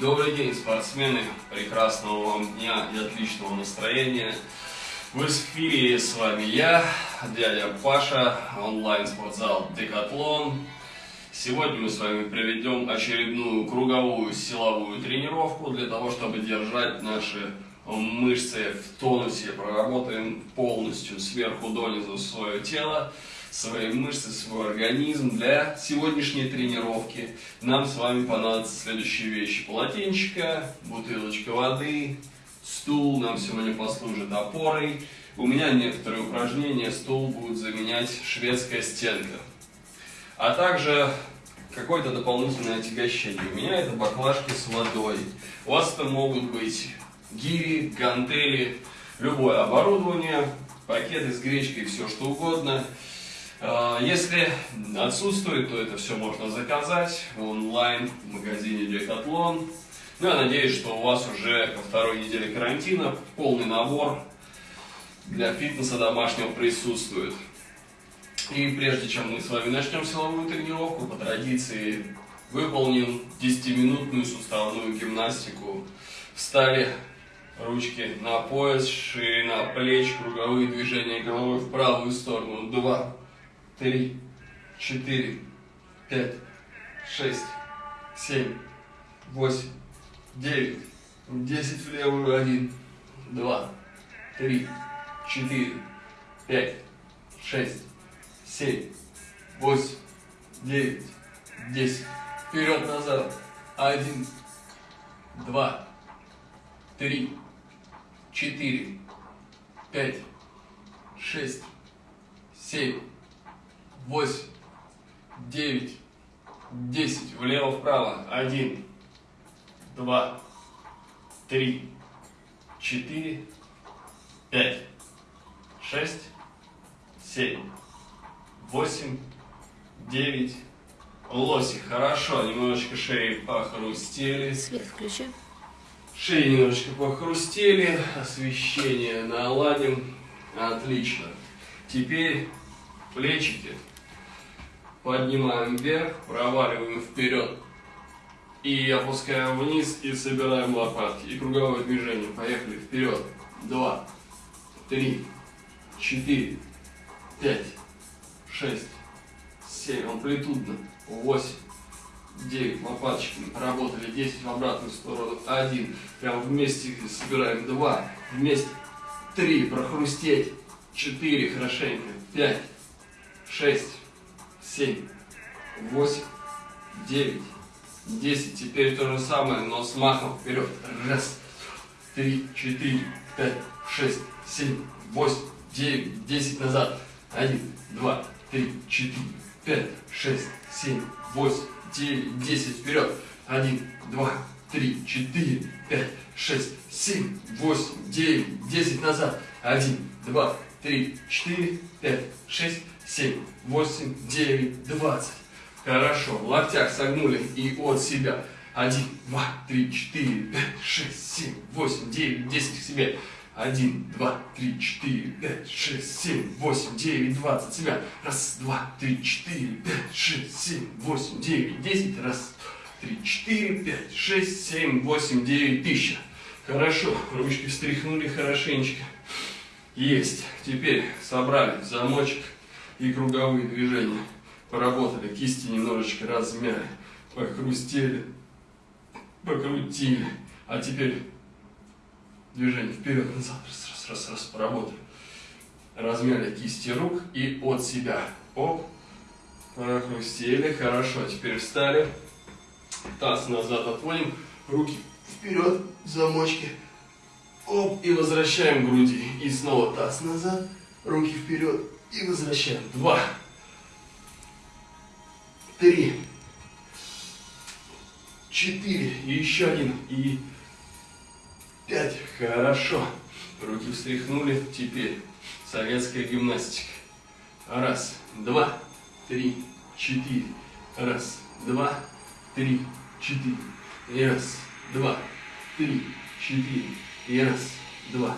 Добрый день, спортсмены! Прекрасного вам дня и отличного настроения! В эфире с вами я, дядя Паша, онлайн-спортзал Декатлон. Сегодня мы с вами проведем очередную круговую силовую тренировку для того, чтобы держать наши мышцы в тонусе. Проработаем полностью сверху донизу свое тело свои мышцы, свой организм. Для сегодняшней тренировки нам с вами понадобятся следующие вещи. Полотенчика, бутылочка воды, стул нам сегодня послужит опорой. У меня некоторые упражнения стул будет заменять шведская стенка. А также какое-то дополнительное отягощение. У меня это баклажки с водой. У вас это могут быть гири, гантели, любое оборудование, пакеты с гречкой, все что угодно. А, если отсутствует, то это все можно заказать онлайн в магазине Decathlon. Ну, я надеюсь, что у вас уже ко второй неделе карантина полный набор для фитнеса домашнего присутствует. И прежде чем мы с вами начнем силовую тренировку, по традиции выполним 10-минутную суставную гимнастику. Встали ручки на пояс, ширина плеч, круговые движения головой в правую сторону. Два, три, четыре, пять, шесть, семь, восемь, девять, десять в левую, один, два, три, четыре, пять, шесть, семь, восемь, девять, десять. Вперед-назад. Один, два, три, четыре, пять, шесть, семь, восемь, девять, десять. Влево-вправо. Один, два, три, четыре, пять, шесть, семь, восемь, девять. Лоси, хорошо, немножечко шеи похрустели. Свет включи. Шеи немножечко похрустели, освещение наладим. Отлично. Теперь плечики поднимаем вверх, проваливаем вперед и опускаем вниз и собираем лопатки. И круговое движение. Поехали вперед. Два, три, четыре, пять, шесть, семь. Амплитудно. Восемь, девять. Лопаточками поработали. Десять в обратную сторону. Один. Прям вместе собираем. Два. Вместе. Три. Прохрустеть. Четыре. Хорошенько. Пять шесть, семь, восемь, девять, десять. Теперь то же самое, но с махом вперед. Раз, три, четыре, пять, шесть, семь, восемь, девять, десять назад. Один, два, три, четыре, пять, шесть, семь, восемь, девять, десять. Вперед. Один, два, три, четыре, пять, шесть, семь, восемь, девять, десять назад. Один, два, три, четыре, пять, шесть, семь, восемь, девять, двадцать. Хорошо. В локтях согнули и от себя. Один, два, три, четыре, пять, шесть, семь, восемь, девять, десять к себе. Один, два, три, четыре, пять, шесть, семь, восемь, девять, двадцать. Себя. Раз, два, три, четыре, пять, шесть, семь, восемь, девять, десять. Раз, три, четыре, пять, шесть, семь, восемь, девять, тысяча. Хорошо. Ручки встряхнули хорошенечко. Есть. Теперь собрали замочек и круговые движения. Поработали, кисти немножечко размяли, похрустели, покрутили. А теперь движение вперед-назад, раз, раз, раз, раз, поработали. Размяли кисти рук и от себя. Оп, прохрустели, хорошо. Теперь встали, таз назад отводим, руки вперед, замочки. Оп, и возвращаем груди. И снова таз назад, руки вперед, и возвращаем. Два. Три. Четыре. И еще один. И пять. Хорошо. Руки встряхнули. Теперь советская гимнастика. Раз, два, три, четыре. Раз, два, три, четыре. И раз, два, три, четыре. И раз, два,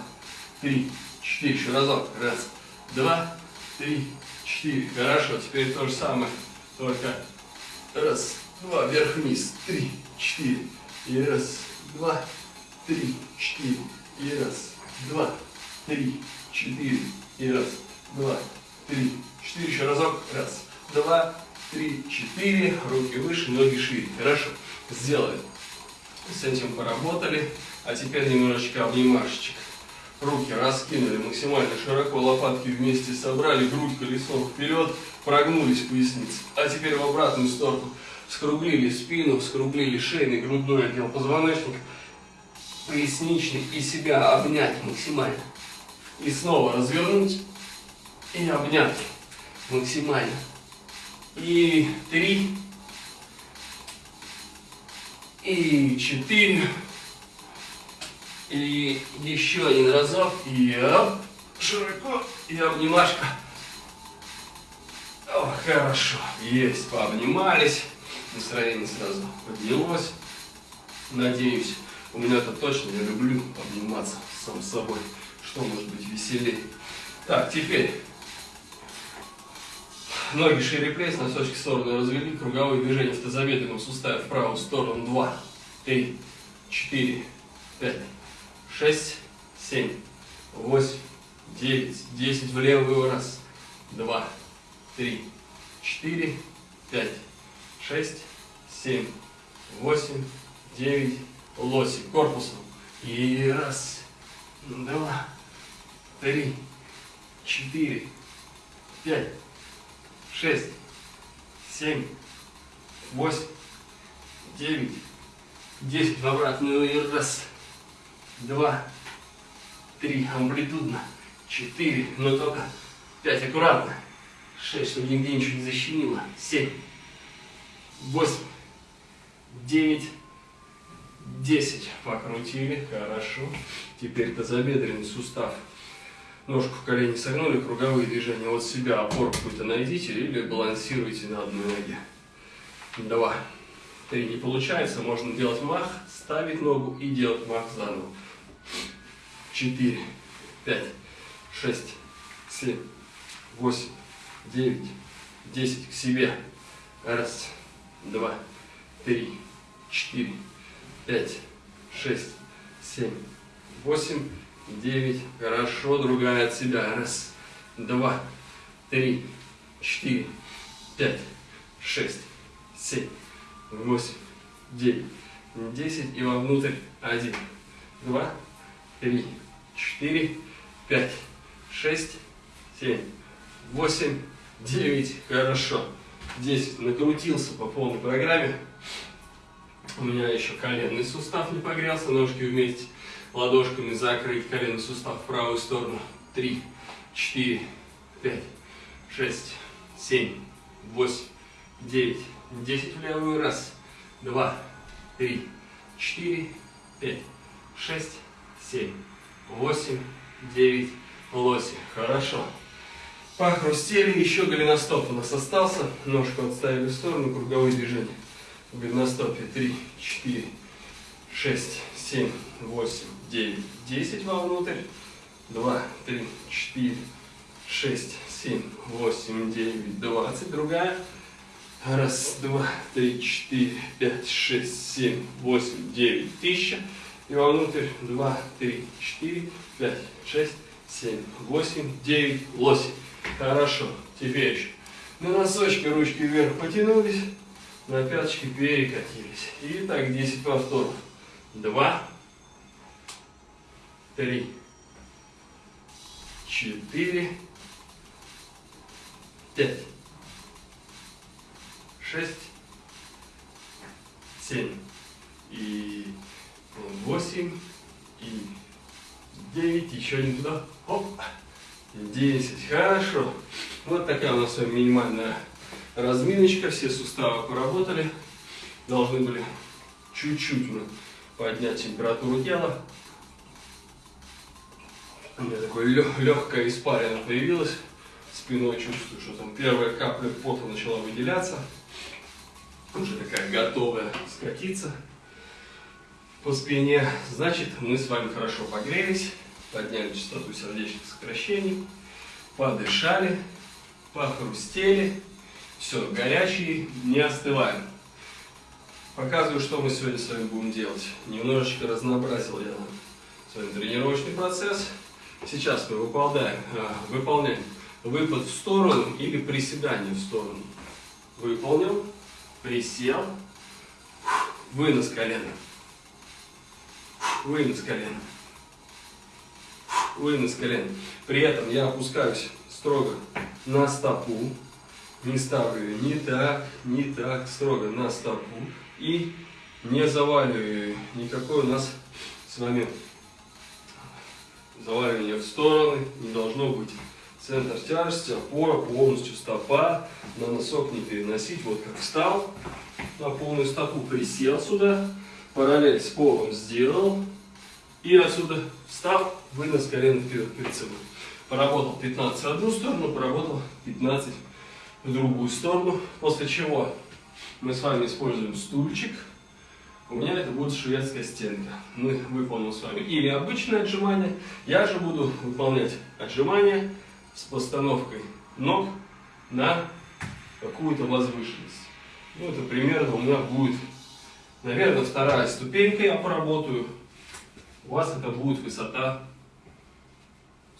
три, четыре. Еще разок. Раз, два, три, четыре. Хорошо, теперь то же самое, только раз, два, вверх-вниз, три, четыре, И раз, два, три, четыре. И раз, два, три, четыре. И раз, два, три, четыре. Еще разок. Раз, два, три, четыре. Руки выше, ноги шире. Хорошо. Сделали. С этим поработали. А теперь немножечко обнимашечек. Руки раскинули максимально широко, лопатки вместе собрали, грудь колесом вперед, прогнулись поясницы. А теперь в обратную сторону. Скруглили спину, скруглили шейный, грудной отдел позвоночника, поясничный и себя обнять максимально. И снова развернуть и обнять максимально. И три, и четыре, и еще один разок. И оп, широко. И обнимашка. О, хорошо. Есть, пообнимались. Настроение сразу поднялось. Надеюсь, у меня это точно, я люблю обниматься сам с собой. Что может быть веселее? Так, теперь ноги шире плеч, носочки в сторону развели, круговые движения в тазобедренном суставе в правую сторону. Два, три, четыре, пять, шесть, семь, восемь, девять, десять в левую. Раз, два, три, четыре, пять, шесть, семь, восемь, девять, лоси корпусом. И раз, два, три, четыре, пять, шесть, семь, восемь, девять, десять в обратную. И раз, два, три, амплитудно, четыре, но только пять, аккуратно, шесть, чтобы нигде ничего не защемило, семь, восемь, девять, десять. Покрутили, хорошо. Теперь тазобедренный сустав. Ножку в колени согнули, круговые движения. От себя, опору какую-то найдите или балансируйте на одной ноге. Два, три, не получается, можно делать мах, ставить ногу и делать мах заново. Четыре, пять, шесть, семь, восемь, девять, десять к себе. Раз, два, три, четыре, пять, шесть, семь, восемь, девять. Хорошо, другая от себя. Раз, два, три, четыре, пять, шесть, семь, восемь, девять, десять. И вовнутрь. Один, два, три, четыре, пять, шесть, семь, восемь, девять. Хорошо. 10 накрутился по полной программе. У меня еще коленный сустав не погрелся, ножки вместе, ладошками закрыть коленный сустав в правую сторону. 3, 4, 5, 6, 7, 8, 9, 10 в левую. Раз, два, три, четыре, пять, шесть, семь, восемь, девять, лоси. Хорошо. Похрустели, еще голеностоп у нас остался. Ножку отставили в сторону, круговые движения. В голеностопе 3, 4, 6, 7, 8, 9, 10 вовнутрь. 2, 3, 4, 6, 7, 8, 9, 20. Другая. Раз, два, три, четыре, пять, шесть, семь, восемь, девять, тысяча. И вовнутрь. Два, три, четыре, пять, шесть, семь, восемь, девять, лось. Хорошо. Теперь еще. На носочки ручки вверх потянулись, на пяточки перекатились. И так 10 повторов. Два, три, четыре, пять, шесть, семь и восемь и девять. Еще не туда. Оп. 10. Хорошо. Вот такая у нас минимальная разминочка. Все суставы поработали. Должны были чуть-чуть мы поднять температуру тела. У меня такое легкое испарина появилась. Спиной чувствую, что там первая капля пота начала выделяться. Уже такая готовая скатиться по спине. Значит, мы с вами хорошо погрелись подняли частоту сердечных сокращений, подышали, похрустели, все, горячие, не остываем. Показываю, что мы сегодня с вами будем делать. Немножечко разнообразил я с вами тренировочный процесс. Сейчас мы выполняем, а, выполняем выпад в сторону или приседание в сторону. Выполнил, присел, вынос колена, вынос колена, вынос колена. При этом я опускаюсь строго на стопу, не ставлю ее ни так, ни так, строго на стопу и не заваливаю ее. Никакой у нас с вами заваливания в стороны не должно быть. Центр тяжести, опора, полностью стопа, на носок не переносить. Вот как встал, на полную стопу присел сюда, параллель с полом сделал, и отсюда встал, вынос колено вперед перед собой. Поработал 15 в одну сторону, поработал 15 в другую сторону, после чего мы с вами используем стульчик. У меня это будет шведская стенка. Мы выполним с вами или обычное отжимание, я же буду выполнять отжимание с постановкой ног на какую-то возвышенность. Ну, это примерно у меня будет, наверное, вторая ступенька я поработаю. У вас это будет высота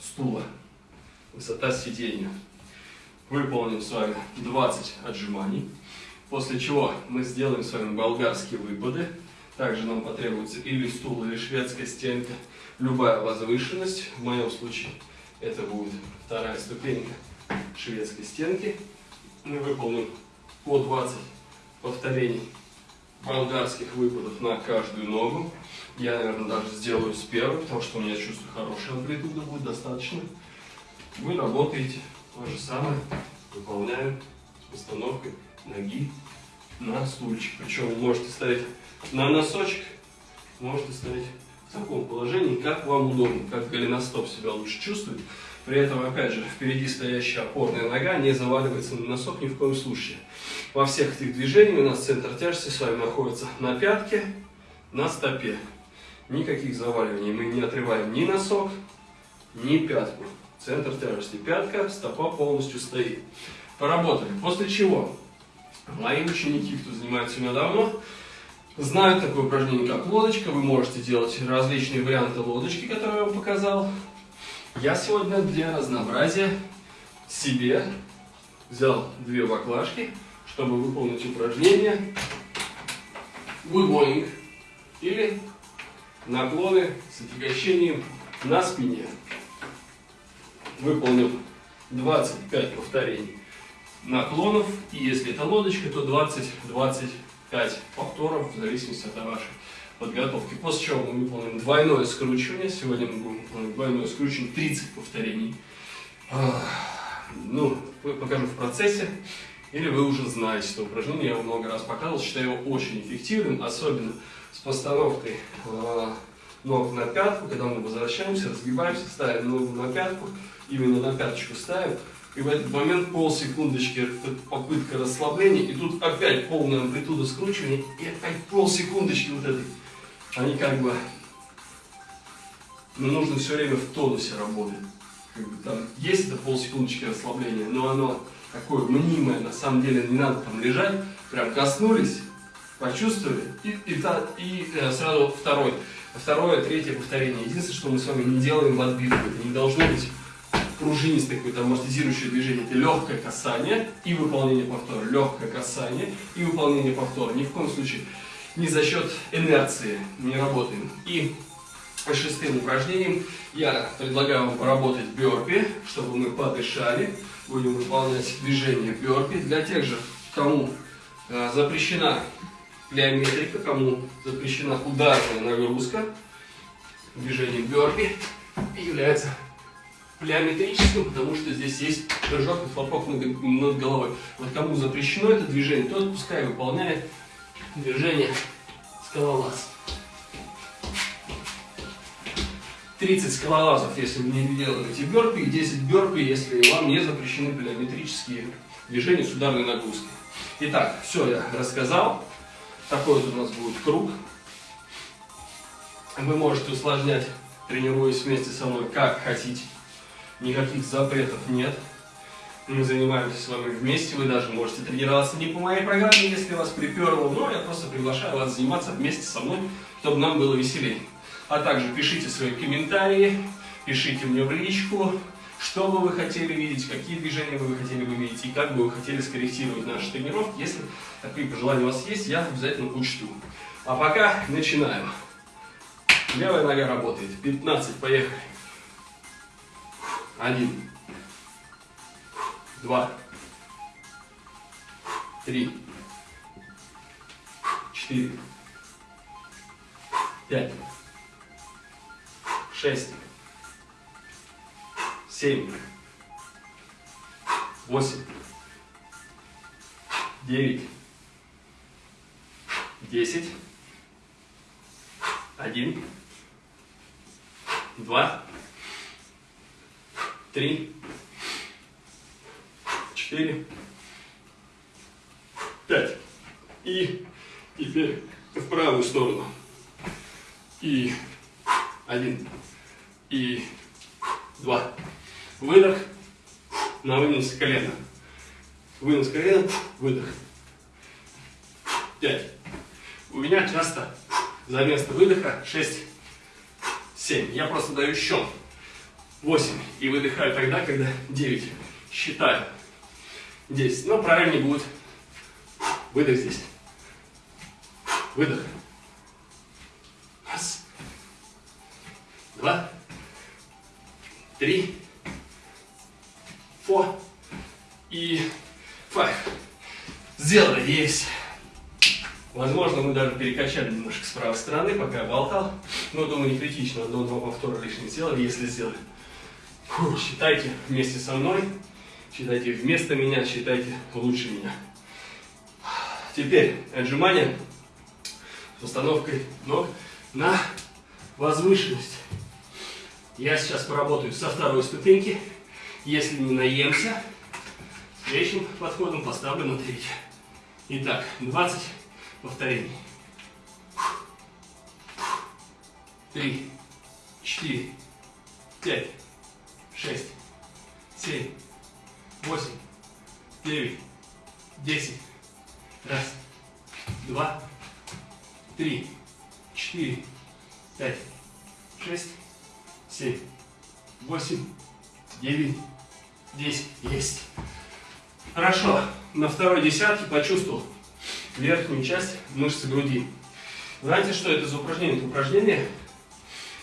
стула, высота сидения. Выполним с вами 20 отжиманий. После чего мы сделаем с вами болгарские выпады. Также нам потребуется или стул, или шведская стенка. Любая возвышенность. В моем случае это будет вторая ступенька шведской стенки. Мы выполним по 20 повторений болгарских выпадов на каждую ногу. Я, наверное, даже сделаю с первой, потому что у меня чувство хорошая амплитуда будет достаточно. Вы работаете то же самое, выполняем с постановкой ноги на стульчик. Причем вы можете ставить на носочек, можете ставить в таком положении, как вам удобно, как голеностоп себя лучше чувствует. При этом, опять же, впереди стоящая опорная нога не заваливается на носок ни в коем случае. Во всех этих движениях у нас центр тяжести с вами находится на пятке, на стопе. Никаких заваливаний мы не отрываем ни носок, ни пятку. Центр тяжести пятка, стопа полностью стоит. Поработали. После чего Мои ученики, кто занимается у меня давно, знают такое упражнение, как лодочка. Вы можете делать различные варианты лодочки, которые я вам показал. Я сегодня для разнообразия себе взял две баклажки, чтобы выполнить упражнение good morning или наклоны с отягощением на спине. Выполним 25 повторений наклонов. И если это лодочка, то 20-25 повторов, в зависимости от вашей подготовки. После чего мы выполним двойное скручивание. Сегодня мы будем выполнять двойное скручивание 30 повторений. Ну, покажу в процессе. Или вы уже знаете это упражнение, я его много раз показывал, считаю его очень эффективным, особенно с постановкой а, ног на пятку, когда мы возвращаемся, разгибаемся, ставим ногу на пятку, именно на пяточку ставим, и в этот момент полсекундочки попытка расслабления, и тут опять полная амплитуда скручивания, и опять полсекундочки вот этой. Они как бы, ну, нужно все время в тонусе работать. Как бы там есть это полсекундочки расслабления, но оно такое мнимое, на самом деле не надо там лежать, прям коснулись, почувствовали, и, и, и, и э, сразу второй, второе, третье повторение. Единственное, что мы с вами не делаем в отбивку, это не должно быть пружинистое какое-то амортизирующее движение. Это легкое касание и выполнение повтора. Легкое касание и выполнение повтора. Ни в коем случае не за счет инерции не работаем. И шестым упражнением я предлагаю вам поработать бёрпи, чтобы мы подышали. Будем выполнять движение бёрпи. Для тех же, кому э, запрещена плеометрика, кому запрещена ударная нагрузка, движение бёрпи является плеометрическим, потому что здесь есть прыжок и хлопок над головой. Вот кому запрещено это движение, тот пускай выполняет движение скалолаз. 30 скалолазов, если вы не делаете бёрпи, и 10 бёрпи, если вам не запрещены плеометрические движения с ударной нагрузкой. Итак, все я рассказал. Такой вот у нас будет круг. Вы можете усложнять, тренируясь вместе со мной, как хотите никаких запретов нет. Мы занимаемся с вами вместе, вы даже можете тренироваться не по моей программе, если вас приперло, но я просто приглашаю вас заниматься вместе со мной, чтобы нам было веселее. А также пишите свои комментарии, пишите мне в личку, что бы вы хотели видеть, какие движения бы вы хотели бы видеть и как бы вы хотели скорректировать наши тренировки. Если такие пожелания у вас есть, я обязательно учту. А пока начинаем. Левая нога работает. 15, поехали. Один два, три, четыре, пять, шесть, семь, восемь, девять, десять, один, два, три, четыре, пять. И теперь в правую сторону. И один, и два. Выдох, на вынос колена. Вынос колена, выдох. Пять. У меня часто за место выдоха 6, 7. Я просто даю счет. 8. И выдыхаю тогда, когда 9. Считаю. 10. Но правильнее будет выдох здесь. Выдох. Два. Три. Фо. И файв. Сделали. Есть. Возможно, мы даже перекачали немножко с правой стороны, пока я болтал. Но, думаю, не критично. Одно-два повтора лишних сделали, если сделали. Фу, считайте вместе со мной. Считайте вместо меня, считайте лучше меня. Теперь отжимания с установкой ног на возвышенность. Я сейчас поработаю со второй ступеньки. Если не наемся, следующим подходом поставлю на третью. Итак, 20 повторений. Три, четыре, пять, шесть, семь, восемь, девять, десять. Раз, два, три, четыре, пять, шесть, семь, восемь, девять, десять. Есть. Хорошо. На второй десятке почувствовал верхнюю часть мышцы груди. Знаете, что это за упражнение? Это упражнение,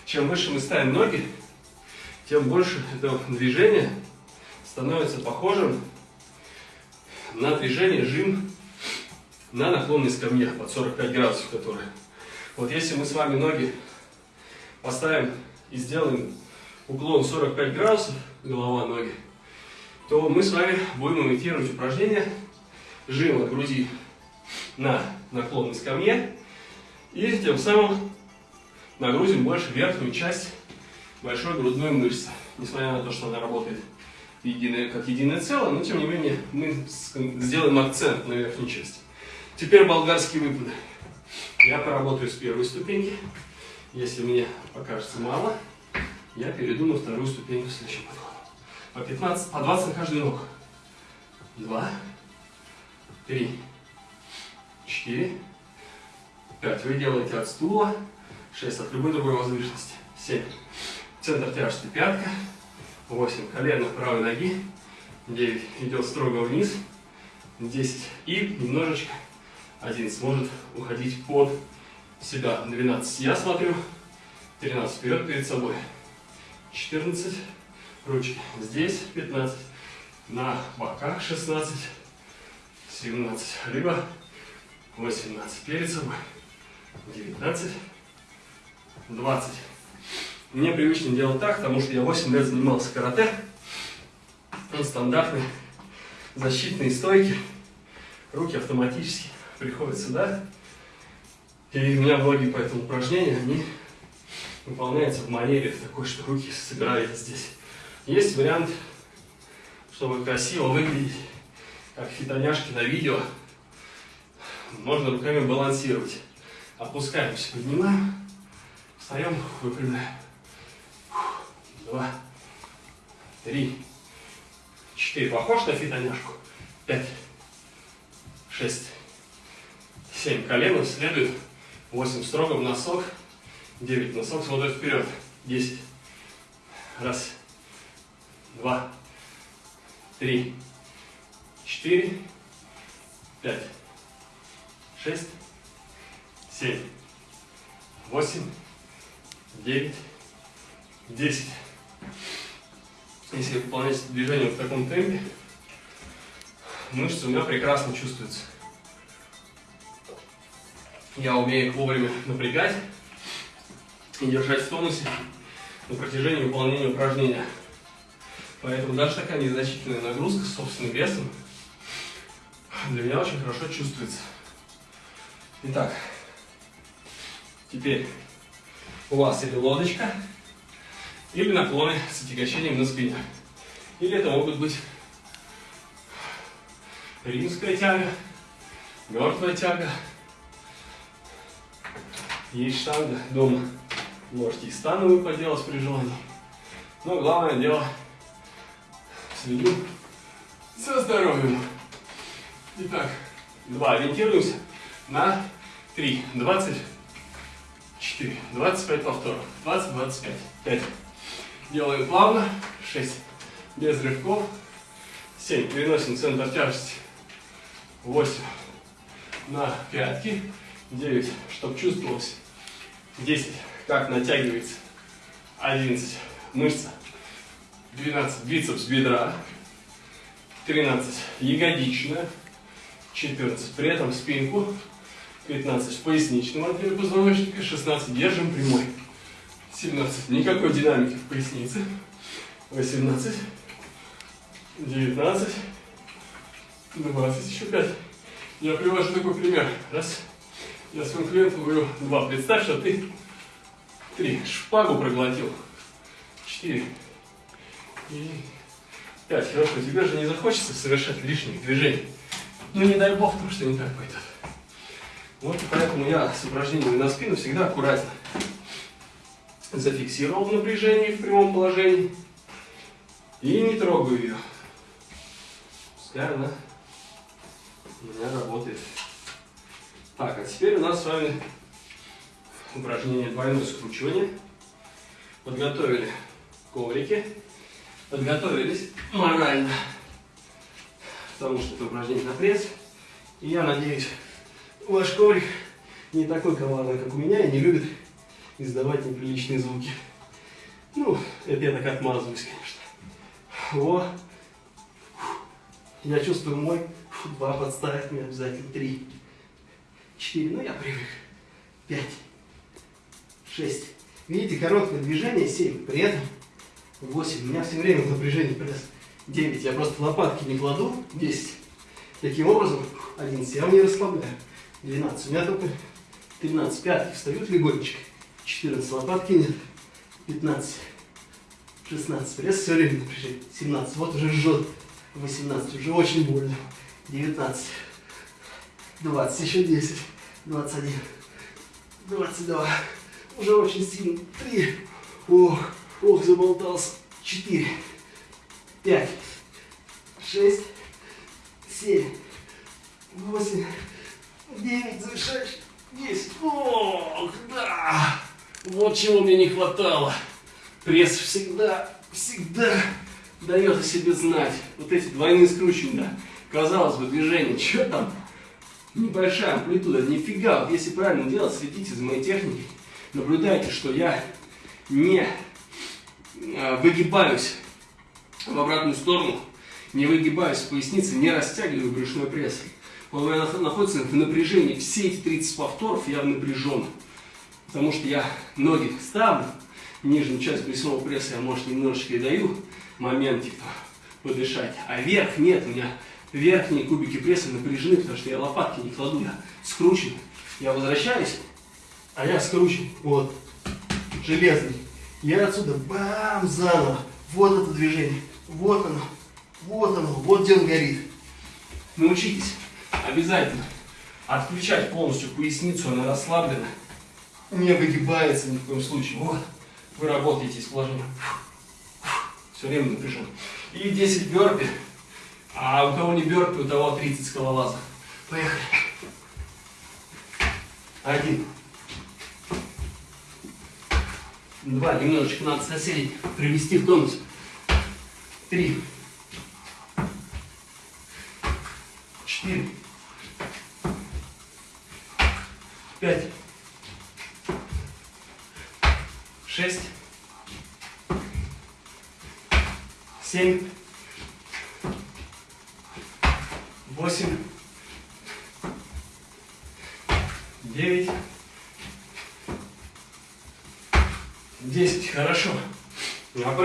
чем выше мы ставим ноги, тем больше этого движения становится похожим на движение жим на наклонной скамье под 45 градусов, которые. Вот если мы с вами ноги поставим и сделаем уклон 45 градусов, голова, ноги, то мы с вами будем имитировать упражнение жима груди на наклонной скамье и тем самым нагрузим больше верхнюю часть большой грудной мышцы, несмотря на то, что она работает единое, как единое целое, но тем не менее мы сделаем акцент на верхней части. Теперь болгарские выпады. Я поработаю с первой ступеньки. Если мне покажется мало, я перейду на вторую ступеньку следующим подходом. По 15, по 20 на каждую ногу. Два, три, четыре, пять. Вы делаете от стула, шесть от любой другой возвышенности, семь. Центр тяжести пятка, 8 колено правой ноги, 9 идет строго вниз, 10 и немножечко один сможет уходить под себя, 12 я смотрю, 13 вперед перед собой, 14 ручки здесь, 15 на боках, 16, 17, либо 18 перед собой, 19, 20. Мне привычно делать так, потому что я 8 лет занимался карате. Он стандартный, защитные стойки. Руки автоматически приходят сюда. И у меня многие по этому упражнения, они выполняются в манере такой, что руки собираются здесь. Есть вариант, чтобы красиво выглядеть, как фитоняшки на видео. Можно руками балансировать. Опускаемся, поднимаем, встаем, выпрямляем два, три, 4. Похож на фитоняшку? 5, 6, 7. Колено следует. 8. Строго в носок. 9. Носок смотрит вперед. 10. Раз, два, три, четыре, пять, шесть, семь, восемь, девять, десять. Если выполнять движение в таком темпе, мышцы у меня прекрасно чувствуются. Я умею их вовремя напрягать и держать в тонусе на протяжении выполнения упражнения. Поэтому даже такая незначительная нагрузка с собственным весом для меня очень хорошо чувствуется. Итак, теперь у вас или лодочка, или наклоны с отягощением на спине. Или это могут быть римская тяга, мертвая тяга. Есть штанга дома. Можете и становую поделать при желании. Но главное дело следим за здоровьем. Итак, два. Ориентируемся на три. Двадцать четыре. Двадцать пять повторов. Двадцать, двадцать пять. Пять. Делаем плавно. Шесть. Без рывков. Семь. Переносим центр тяжести. Восемь. На пятки. Девять. Чтобы чувствовалось. Десять как натягивается. 11 мышца. 12 бицепс бедра. 13 ягодичная. 14 при этом спинку. 15 в поясничном позвоночника. 16 держим прямой. 17 никакой динамики в пояснице. 18 19 20 еще 5. Я привожу такой пример. Раз. Я своим клиентам говорю, два. Представь, что ты Три. Шпагу проглотил. Четыре. И пять. Хорошо. Тебе же не захочется совершать лишних движений. Ну не дай бог, потому что не так пойдет. Вот поэтому я с упражнениями на спину всегда аккуратно зафиксировал в напряжении в прямом положении и не трогаю ее. Пускай она у меня работает. Так, а теперь у нас с вами упражнение двойное скручивание. Подготовили коврики. Подготовились морально. Потому что это упражнение на пресс. И я надеюсь, ваш коврик не такой коварный, как у меня, и не любит издавать неприличные звуки. Ну, это я так отмазываюсь, конечно. О, я чувствую мой. Два подставить мне обязательно. Три. Четыре. Ну, я привык. Пять. 6. Видите, короткое движение 7. При этом 8. У меня все время в напряжении пресс. 9. Я просто лопатки не кладу. 10. Таким образом, 11. Я не расслабляю. 12. У меня только 13. Пятки встают легонечко. 14. Лопатки нет. 15. 16. Пресс все время напряжение. 17. Вот уже жжет. 18. Уже очень больно. 19. 20. Еще 10. 21. 22 уже очень сильно. Три. Ох, ох, заболтался. Четыре. Пять. Шесть. Семь. Восемь. Девять. Завершаешь. Десять. Ох, да. Вот чего мне не хватало. Пресс всегда, всегда дает о себе знать. Вот эти двойные скручивания. Казалось бы, движение. Что там? Небольшая амплитуда. Нифига. Вот если правильно делать, следите за моей техникой наблюдайте, что я не а, выгибаюсь в обратную сторону, не выгибаюсь в пояснице, не растягиваю брюшной пресс. Он находится в напряжении. Все эти 30 повторов я напряжен. Потому что я ноги ставлю, нижнюю часть брюшного пресса я, может, немножечко и даю моментик подышать. А верх нет, у меня верхние кубики пресса напряжены, потому что я лопатки не кладу, я скручен. Я возвращаюсь а я скручен, вот, железный. Я отсюда бам, заново. Вот это движение, вот оно, вот оно, вот где он горит. Научитесь обязательно отключать полностью поясницу, она расслаблена, не выгибается ни в коем случае. Вот, вы работаете с положением. Все время напряжен. И 10 бёрпи А у кого не бёрпи, у того 30 скалолазов. Поехали. Один. Два. Немножечко надо соседей привести в тонус. Три. Четыре. Пять. Шесть. Семь. Восемь. Девять. Десять. Хорошо.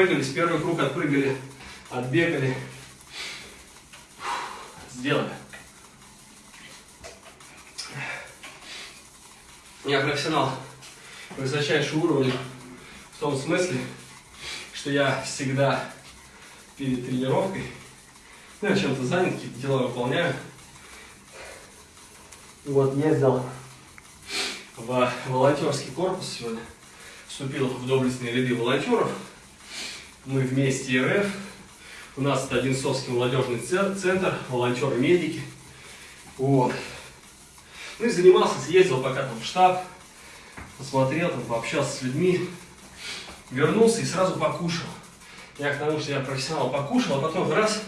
Опрыгались. Первый круг отпрыгали. Отбегали. Сделали. Я профессионал высочайшего уровня в том смысле, что я всегда перед тренировкой, ну, я чем-то занят, какие-то дела выполняю. Вот, ездил в волонтерский корпус сегодня, вступил в доблестные ряды волонтеров. Мы вместе РФ, у нас это Одинцовский молодежный центр, волонтеры-медики. Вот. Ну и занимался, съездил пока там в штаб, посмотрел, там, пообщался с людьми, вернулся и сразу покушал. Я к тому, что я профессионал покушал, а потом раз,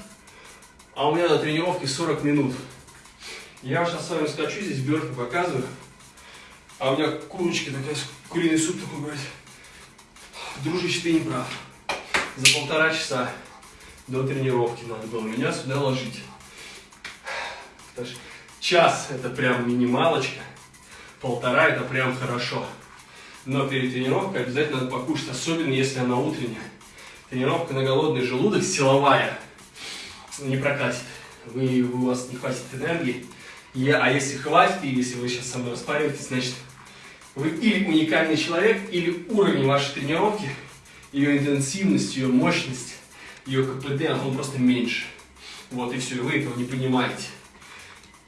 а у меня на тренировке 40 минут. Я сейчас с вами скачу, здесь бёрки показываю, а у меня курочки такая, куриный суп такой, говорит, дружище, ты не прав. За полтора часа до тренировки надо было меня сюда ложить. Час это прям минималочка, полтора это прям хорошо. Но перед тренировкой обязательно надо покушать, особенно если она утренняя. Тренировка на голодный желудок силовая не прокатит. Вы, у вас не хватит энергии. Я, а если хватит, и если вы сейчас со мной распариваетесь, значит, вы или уникальный человек, или уровень вашей тренировки, ее интенсивность, ее мощность, ее КПД, он просто меньше. Вот и все, и вы этого не понимаете.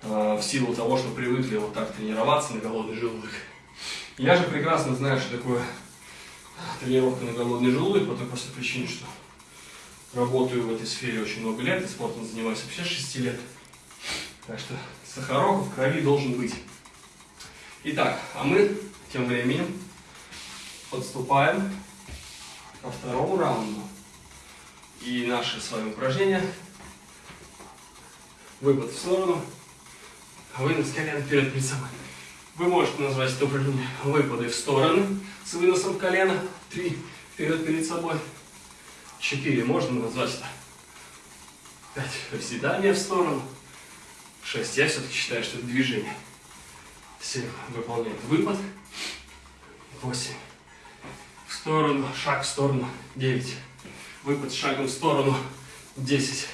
Э, в силу того, что привыкли вот так тренироваться на голодный желудок. Я же прекрасно знаю, что такое тренировка на голодный желудок, по той простой причине, что работаю в этой сфере очень много лет, и спортом занимаюсь вообще 6 лет. Так что сахарок в крови должен быть. Итак, а мы тем временем подступаем ко второму раунду. И наше с вами упражнение. Выпад в сторону, Вынос колена вперед перед собой. Вы можете назвать это упражнение выпады в стороны с выносом колена. Три вперед перед собой. Четыре можно назвать это. Пять приседания в сторону. Шесть. Я все-таки считаю, что это движение. Семь. Выполняет выпад. Восемь. Сторону. Шаг в сторону. Девять. Выпад шагом в сторону. Десять.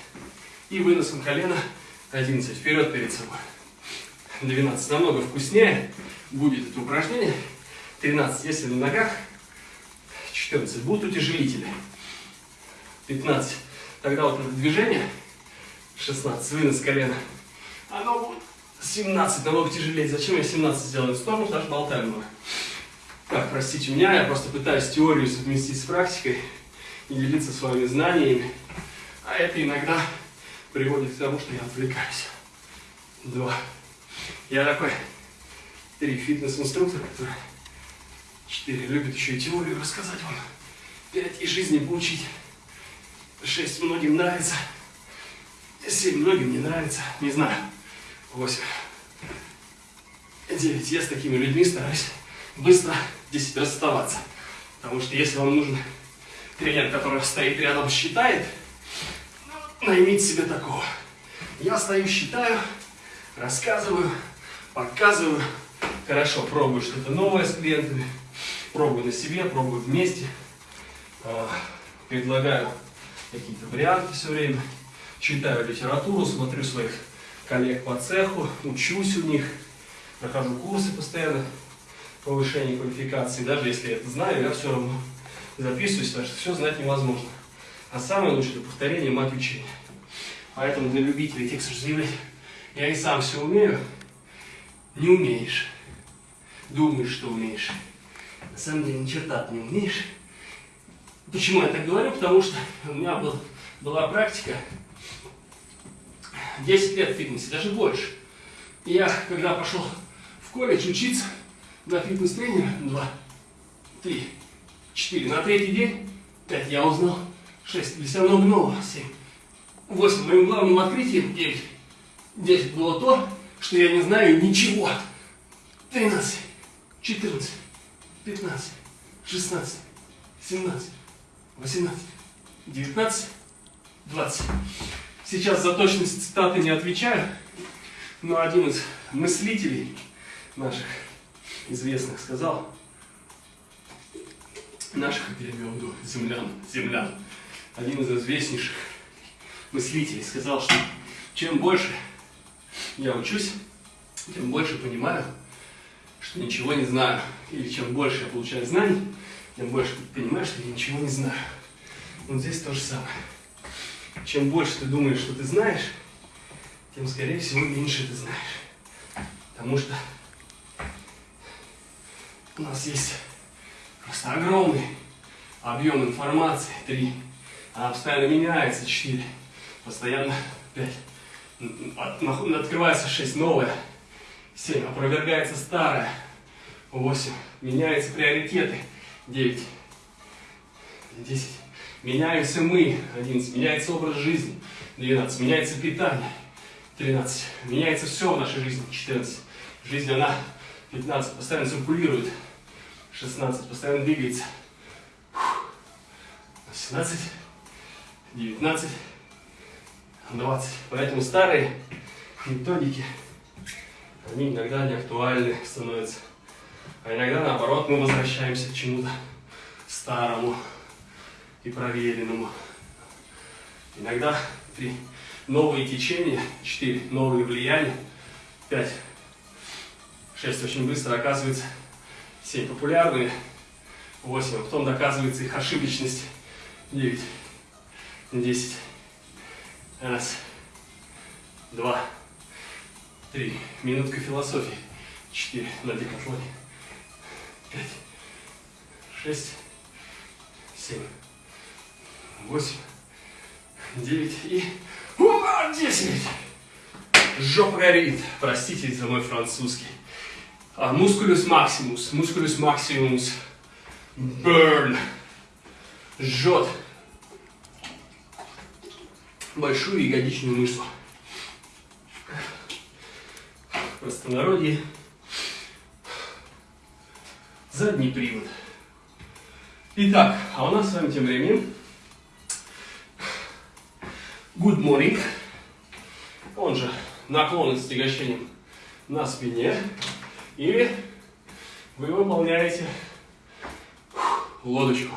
И выносом колена. Одиннадцать. Вперед перед собой. 12 намного вкуснее будет это упражнение. 13, если на ногах. 14, будут утяжелители. 15, тогда вот это движение. 16, вынос колена. Оно будет 17, намного тяжелее. Зачем я 17 сделал в сторону, потому что болтаю много. Так, простите меня, я просто пытаюсь теорию совместить с практикой и делиться своими знаниями. А это иногда приводит к тому, что я отвлекаюсь. Два. Я такой, три, фитнес-инструктор, который, четыре, любит еще и теорию рассказать вам, пять, и жизни поучить, шесть, многим нравится, семь, многим не нравится, не знаю, восемь, девять. Я с такими людьми стараюсь быстро десять расставаться, потому что если вам нужен тренер, который стоит рядом, считает, наймите себе такого. Я стою, считаю, рассказываю, показываю. Хорошо, пробую что-то новое с клиентами. Пробую на себе, пробую вместе. А, предлагаю какие-то варианты все время. Читаю литературу, смотрю своих коллег по цеху, учусь у них. Прохожу курсы постоянно повышения квалификации. Даже если я это знаю, я все равно записываюсь, потому что все знать невозможно. А самое лучшее это повторение мать учения. Поэтому для любителей текстов заявлять я и сам все умею, не умеешь. Думаешь, что умеешь. На самом деле ни черта не умеешь. Почему я так говорю? Потому что у меня был, была практика 10 лет в фитнесе, даже больше. И я, когда пошел в колледж учиться на фитнес-тренера, два, три, четыре, на третий день, пять я узнал, шесть, для себя много нового, семь, восемь. Моим главным открытием, девять, десять было то, что я не знаю ничего. Тринадцать, четырнадцать, пятнадцать, шестнадцать, семнадцать, восемнадцать, девятнадцать, двадцать. Сейчас за точность цитаты не отвечаю, но один из мыслителей наших известных сказал, наших, я имею в виду, землян, землян, один из известнейших мыслителей сказал, что чем больше я учусь, тем больше понимаю, что ничего не знаю. Или чем больше я получаю знаний, тем больше ты понимаешь, что я ничего не знаю. Вот здесь то же самое чем больше ты думаешь, что ты знаешь, тем, скорее всего, меньше ты знаешь. Потому что у нас есть просто огромный объем информации, три, она постоянно меняется, четыре, постоянно пять, открывается шесть, новое, семь, опровергается старое, восемь, меняются приоритеты, девять, десять, Меняемся мы, 11. Меняется образ жизни, 12. Меняется питание, 13. Меняется все в нашей жизни, 14. Жизнь, она, 15. Постоянно циркулирует, 16. Постоянно двигается, 18. 19. 20. Поэтому старые методики, они иногда не актуальны становятся. А иногда, наоборот, мы возвращаемся к чему-то старому и проверенному. Иногда три новые течения, четыре новые влияния, пять, шесть очень быстро оказывается, семь популярными, восемь, а потом доказывается их ошибочность, девять, десять, раз, два, три, минутка философии, четыре. На декатлоне, пять, шесть, семь, восемь, девять. И десять. Жопа горит. Простите за мой французский. А, мускулюс максимус, мускулюс максимус. Burn. Жжет. Большую ягодичную мышцу. В простонародье. Задний привод. Итак, а у нас с вами тем временем Good morning. Он же наклон с тягощением на спине. Или вы выполняете лодочку.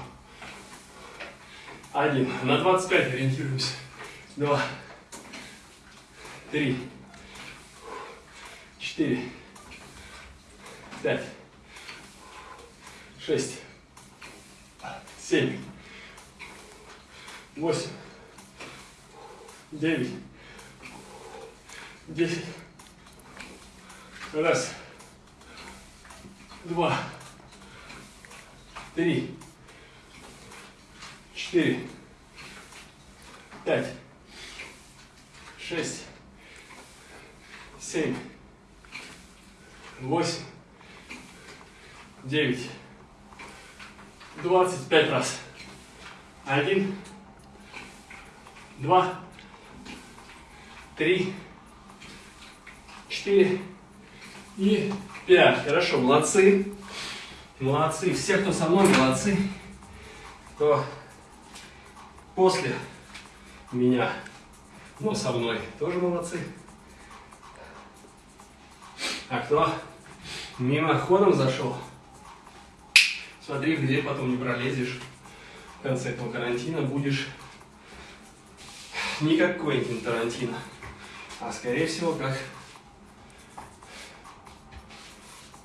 Один. На 25 ориентируемся. Два. Три. Четыре. Пять. Шесть. Семь. Восемь девять, десять. Раз, два, три, четыре, пять, шесть, семь, восемь, девять, двадцать пять раз. Один, два, три, четыре. И пять. Хорошо, молодцы. Молодцы. Все, кто со мной, молодцы. Кто после меня, но со мной, тоже молодцы. А кто мимоходом зашел, смотри, где потом не пролезешь. В конце этого карантина будешь не как Квентин Тарантино а скорее всего как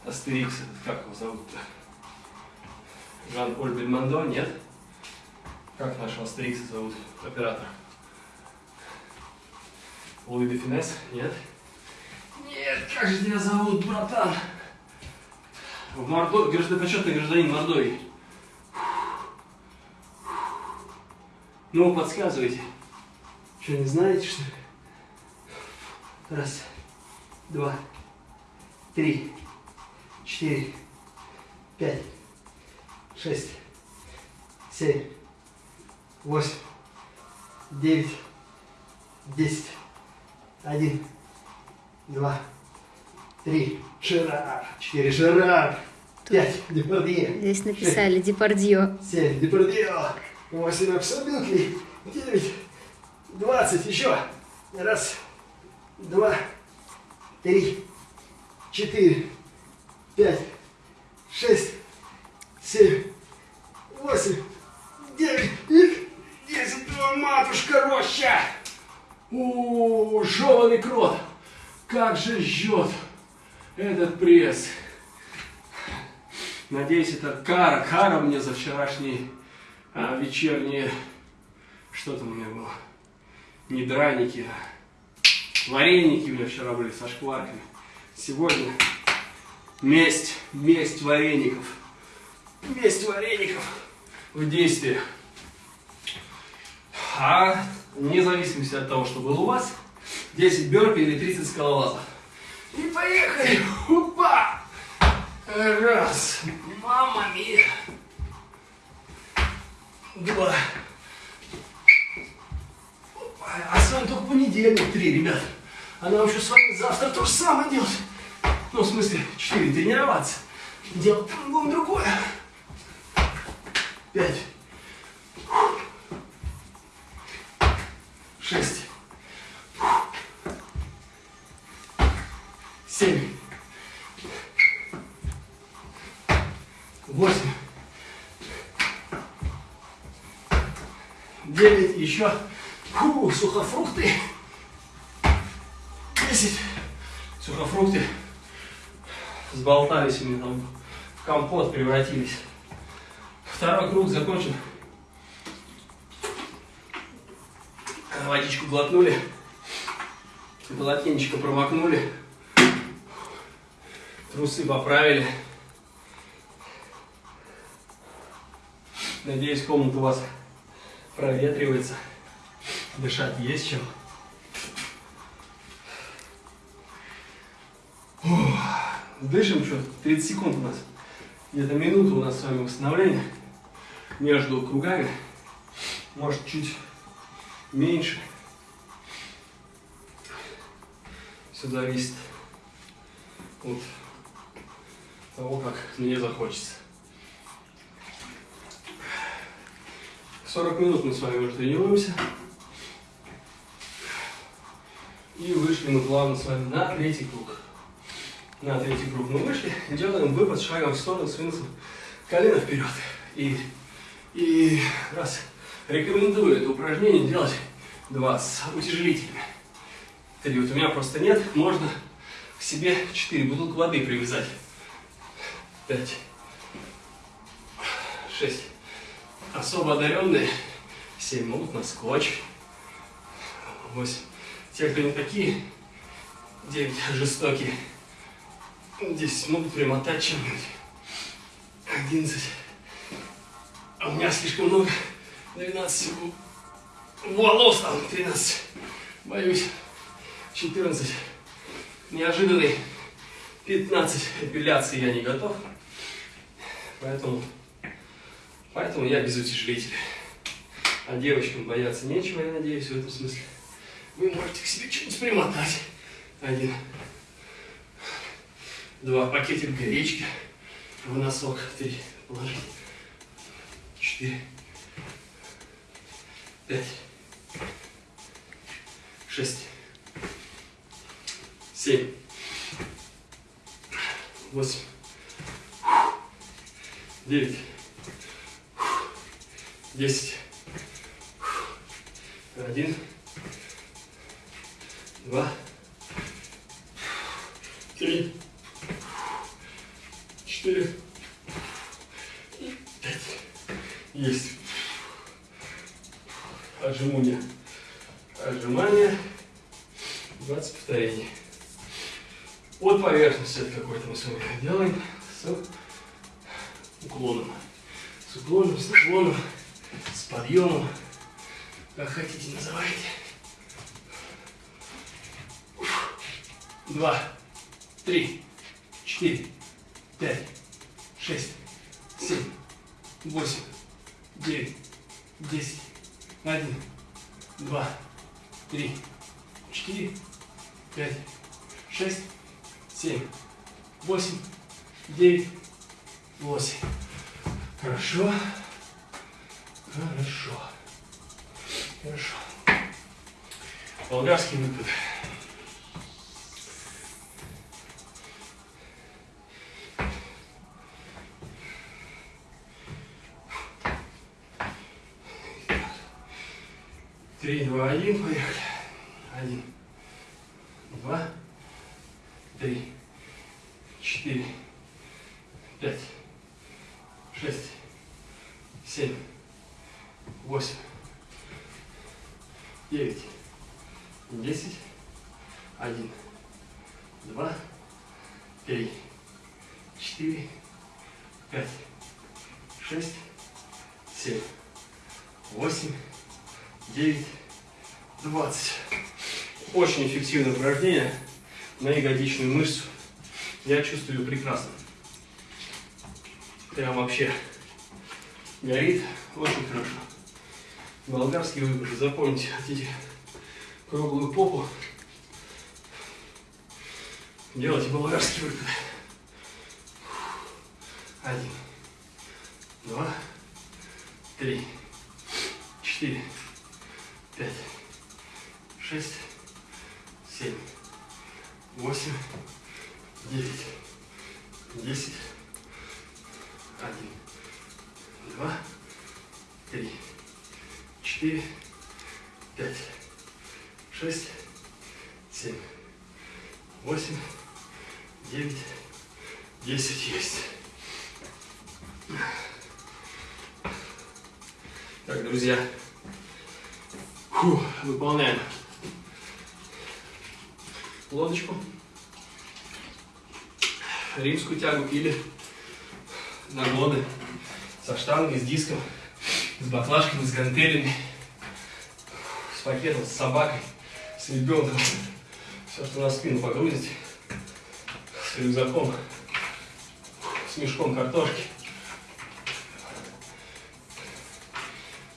Астерикс, как его зовут-то? Жан-Поль Бельмондо, нет? Как нашего Астерикса зовут, оператор? Луи де Финес, нет? Нет, как же тебя зовут, братан? В Мордо... Граждан... Почетный гражданин Мордовии. Ну, подсказывайте. Что, не знаете, что ли? Раз, два, три, четыре, пять, шесть, семь, восемь, девять, десять, один, два, три, Ширар, четыре, Ширар, пять, Депардье, Здесь написали Депардье. семь, Депардье, восемь, Абсолютный, девять, двадцать, еще, раз, два, три, четыре, пять, шесть, семь, восемь, девять десять. О, матушка роща! У, жеванный крот! Как же жжет этот пресс! Надеюсь, это кара, кара мне за вчерашние а, вечерние... Что там у меня было? Не драники, а вареники у меня вчера были со шкварками. Сегодня месть, месть вареников. Месть вареников в действии. А вне зависимости от того, что было у вас, 10 бёрпи или 30 скалолазов. И поехали! Опа! Раз. Мама мия. Два. Опа. А с вами только понедельник три, ребят. А нам еще с вами завтра то же самое делать. Ну, в смысле, четыре тренироваться. Делать будем другое. Пять. Шесть. Семь. Восемь. Девять. Еще. Фу, сухофрукты. Десять. Сухофрукты. Сболтались у меня там в компот превратились. Второй круг закончен. Водичку глотнули. Полотенечко промокнули. Трусы поправили. Надеюсь, комната у вас проветривается. Дышать есть чем. Дышим что? 30 секунд у нас. Где-то минута у нас с вами восстановления между кругами. Может чуть меньше. Все зависит от того, как мне захочется. 40 минут мы с вами уже тренируемся. И вышли мы плавно с вами на третий круг. На третий круг мы вышли. Делаем выпад шагом в сторону с выносом колено вперед. И, и раз. Рекомендую это упражнение делать два с утяжелителями. Три. Вот у меня просто нет. Можно к себе 4 бутылки воды привязать. 5. 6. Особо одаренные 7 могут на скотч. 8. Те, кто не такие, 9 жестокие. 10 могут примотать чем-нибудь. 11. А у меня слишком много. 12 волос там. 13. Боюсь. 14. Неожиданный. 15. Эпиляции я не готов. Поэтому, поэтому я без утяжелителя. А девочкам бояться нечего, я надеюсь, в этом смысле. Вы можете к себе что-нибудь примотать. Один. Два. Пакетик гречки в носок. Три. Положить. Четыре. Пять. Шесть. Семь. Восемь. Девять. Десять. Один. Два. Три. Четыре. Пять. Есть. Отжимание. Отжимание. 20 повторений. От поверхности это какой-то мы с вами делаем с уклоном. С уклоном, с наклоном, с подъемом. Как хотите называйте. два, три, четыре, пять, шесть, семь, восемь, девять, десять, один, два, три, четыре, пять, шесть, семь, восемь, девять, восемь. Хорошо. Хорошо. Хорошо. Болгарский выпад. Три, два, один, поехали. Один, два, три, четыре, пять, шесть, семь, восемь, девять, десять, один, два, три, четыре, пять, шесть, семь, восемь, девять, двадцать. Очень эффективное упражнение на ягодичную мышцу. Я чувствую прекрасно. Прям вообще горит очень хорошо. Болгарский выпад. Запомните, хотите круглую попу, делайте болгарский выпад. Один, два, три, четыре, пять, шесть, семь, восемь, девять, десять, один, два, три, четыре, пять, шесть, семь, восемь, девять, десять есть. Так, друзья, Фу, выполняем лодочку, римскую тягу или наклоны со штангой, с диском, с баклажками, с гантелями, с пакетом, с собакой, с ребенком. Все, что на спину погрузить, с рюкзаком, с мешком картошки.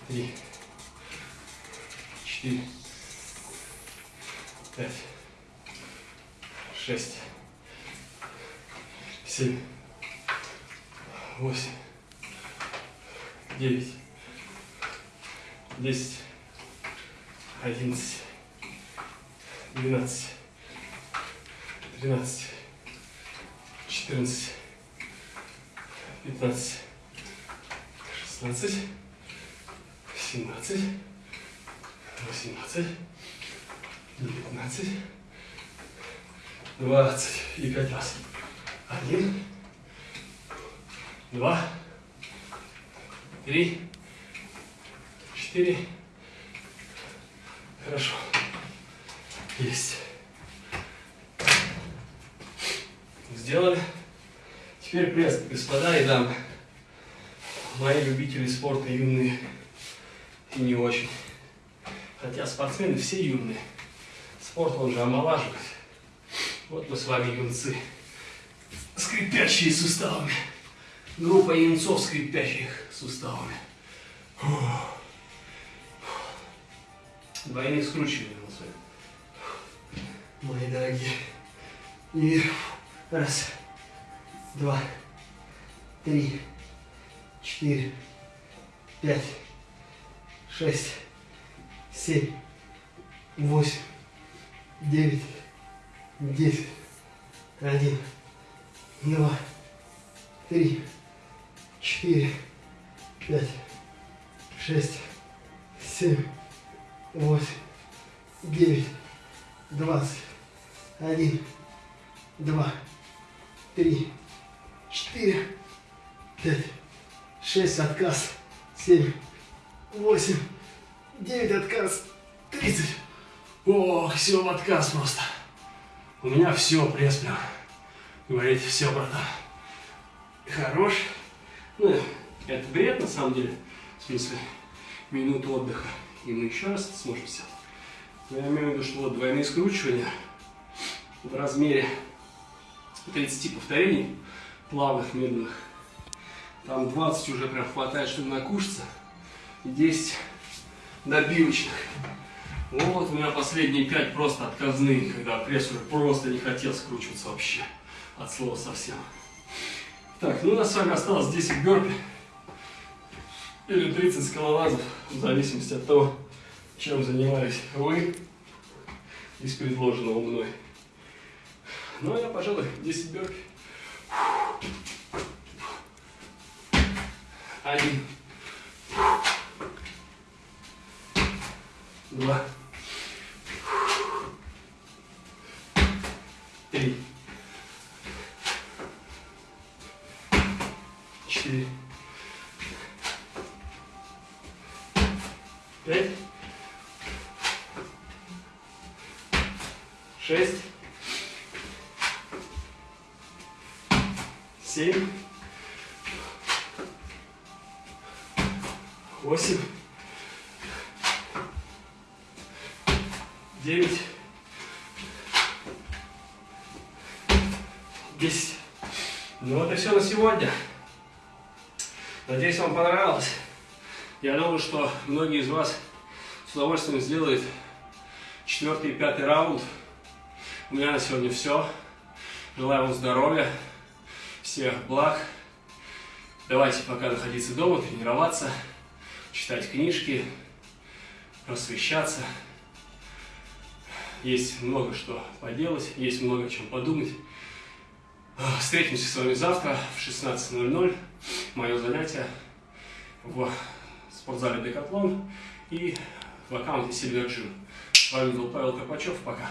Три, четыре, пять, шесть, семь, восемь, девять, десять, одиннадцать, двенадцать, тринадцать, четырнадцать, пятнадцать, шестнадцать, семнадцать, восемнадцать, девятнадцать, двадцать и пять раз. Один, два, три, четыре. Хорошо. Есть. Сделали. Теперь пресс, господа и дамы. Мои любители спорта юные и не очень. Хотя спортсмены все юные. Спорт он же омолаживает. Вот мы с вами юнцы. Скрипящие суставами. Группа юнцов, скрипящих суставами. Фух. Двойные скручивания у нас с вами. Мои дорогие. И раз, два, три, четыре, пять, шесть, семь, восемь, девять, десять, один, два, три, четыре, пять, шесть, семь, восемь, девять, двадцать, один, два, три, четыре, пять, шесть, отказ, семь, восемь, девять, отказ, тридцать. Ох, все в отказ просто. У меня все, пресс прям. Говорите, все, братан. Хорош. Ну, это бред на самом деле. В смысле, минуту отдыха. И мы еще раз сможем сделать. Но я имею в виду, что вот двойные скручивания. в размере 30 повторений, плавных, медленных. Там 20 уже прям хватает, чтобы накушаться. И 10 добивочных. Вот у меня последние 5 просто отказные, когда пресс уже просто не хотел скручиваться вообще. От слова совсем. Так, ну у нас с вами осталось 10 бёрпи. Или 30 скалолазов, в зависимости от того, чем занимались вы из предложенного мной. Ну, а я, пожалуй, 10 бёрпи. Один. Многие из вас с удовольствием сделают четвертый и пятый раунд. У меня на сегодня все. Желаю вам здоровья, всех благ. Давайте пока находиться дома, тренироваться, читать книжки, просвещаться. Есть много что поделать, есть много чем подумать. Встретимся с вами завтра в 16.00. Мое занятие в спортзале Декатлон и в аккаунте Silver Gym. С вами был Павел Карпачев. Пока.